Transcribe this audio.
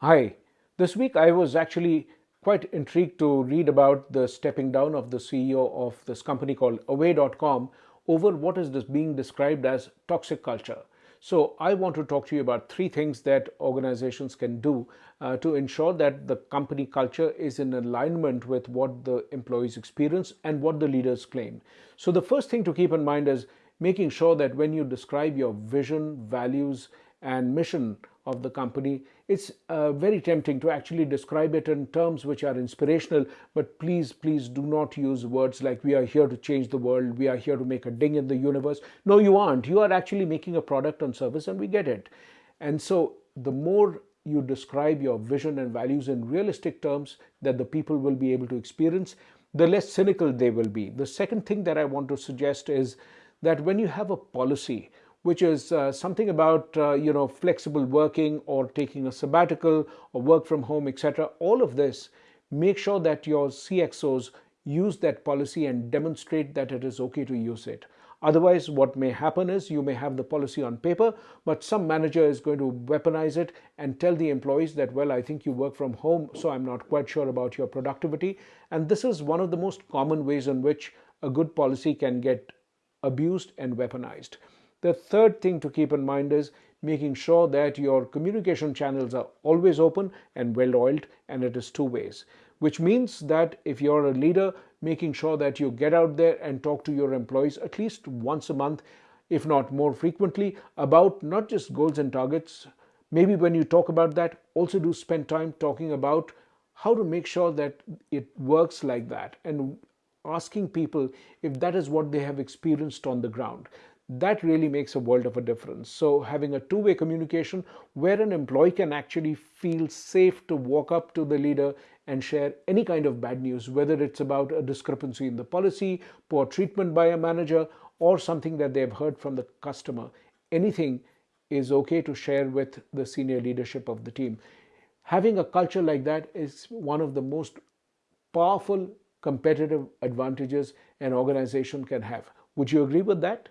Hi, this week I was actually quite intrigued to read about the stepping down of the CEO of this company called Away.com over what is this being described as toxic culture. So I want to talk to you about three things that organizations can do uh, to ensure that the company culture is in alignment with what the employees experience and what the leaders claim. So the first thing to keep in mind is making sure that when you describe your vision, values, and mission of the company, it's uh, very tempting to actually describe it in terms which are inspirational, but please, please do not use words like we are here to change the world, we are here to make a ding in the universe. No, you aren't. You are actually making a product and service and we get it. And so the more you describe your vision and values in realistic terms that the people will be able to experience, the less cynical they will be. The second thing that I want to suggest is that when you have a policy which is uh, something about uh, you know flexible working or taking a sabbatical or work from home etc all of this make sure that your cxos use that policy and demonstrate that it is okay to use it. Otherwise what may happen is you may have the policy on paper but some manager is going to weaponize it and tell the employees that well i think you work from home so i'm not quite sure about your productivity. And this is one of the most common ways in which a good policy can get abused and weaponized. The third thing to keep in mind is making sure that your communication channels are always open and well oiled and it is two ways which means that if you're a leader making sure that you get out there and talk to your employees at least once a month if not more frequently about not just goals and targets. Maybe when you talk about that also do spend time talking about how to make sure that it works like that and asking people if that is what they have experienced on the ground that really makes a world of a difference. So having a two-way communication where an employee can actually feel safe to walk up to the leader and share any kind of bad news, whether it's about a discrepancy in the policy, poor treatment by a manager, or something that they've heard from the customer. Anything is okay to share with the senior leadership of the team. Having a culture like that is one of the most powerful competitive advantages an organization can have. Would you agree with that?